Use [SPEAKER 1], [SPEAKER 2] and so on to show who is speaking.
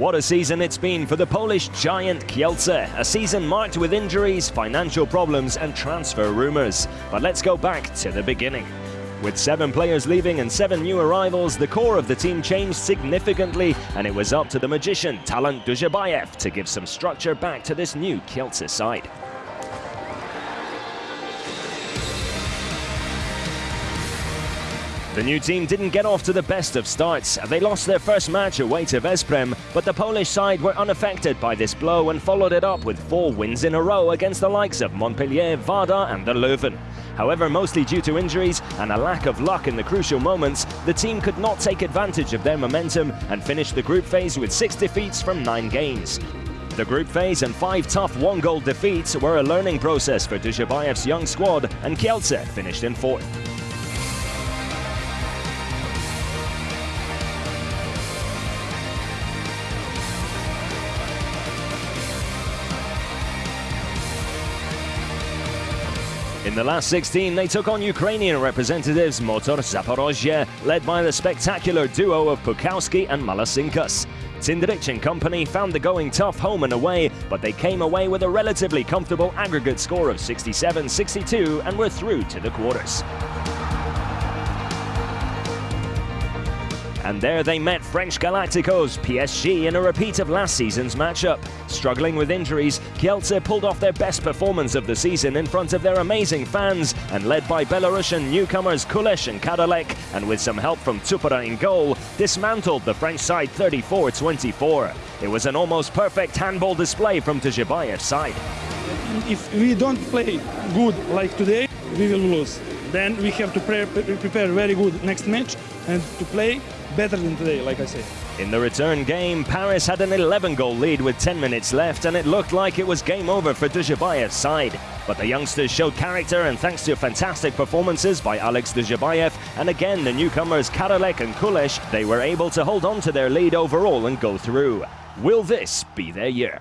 [SPEAKER 1] What a season it's been for the Polish giant Kielce. A season marked with injuries, financial problems and transfer rumours. But let's go back to the beginning. With seven players leaving and seven new arrivals, the core of the team changed significantly and it was up to the magician Talant Dujshebaev to give some structure back to this new Kielce side. The new team didn't get off to the best of starts. They lost their first match away to Veszprem, but the Polish side were unaffected by this blow and followed it up with four wins in a row against the likes of Montpellier, Vardar and the Löwen. However, mostly due to injuries and a lack of luck in the crucial moments, the team could not take advantage of their momentum and finished the group phase with six defeats from nine games. The group phase and five tough one-goal defeats were a learning process for Dujshebaev's young squad, and Kielce finished in fourth. In the last 16, they took on Ukrainian representatives Motor Zaporozhye, led by the spectacular duo of Pukowski and Malasinskas. Cindric and company found the going tough home and away, but they came away with a relatively comfortable aggregate score of 67-62 and were through to the quarters. And there they met French Galacticos, PSG, in a repeat of last season's matchup. Struggling with injuries, Kielce pulled off their best performance of the season in front of their amazing fans, and led by Belarusian newcomers Kulesh and Karalek, and with some help from Cupara in goal, dismantled the French side 34-24. It was an almost perfect handball display from Dujshebaev's side.
[SPEAKER 2] If we don't play good like today, we will lose. Then we have to pre prepare very good next match and to play better than today, like I said.
[SPEAKER 1] In the return game, Paris had an 11-goal lead with 10 minutes left, and it looked like it was game over for Dujshebaev's side. But the youngsters showed character, and thanks to fantastic performances by Alex Dujshebaev, and again the newcomers Karalek and Kulesh, they were able to hold on to their lead overall and go through. Will this be their year?